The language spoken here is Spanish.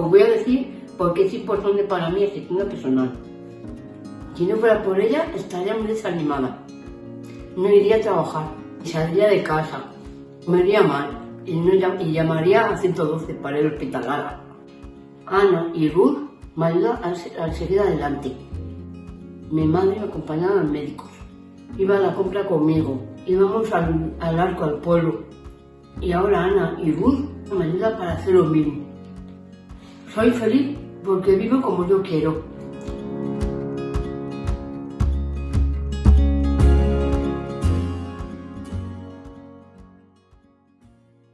os voy a decir por qué es importante para mí tienda personal. Si no fuera por ella, estaría muy desanimada. No iría a trabajar, saldría de casa, me iría mal y, llamaría a 112 para el hospital. Ana y Ruth me ayudan a, a seguir adelante. Mi madre me acompañaba al médico. Iba a la compra conmigo. Íbamos al, al arco, al pueblo. Y ahora Ana y Ruth me ayudan para hacer lo mismo. Soy feliz porque vivo como yo quiero.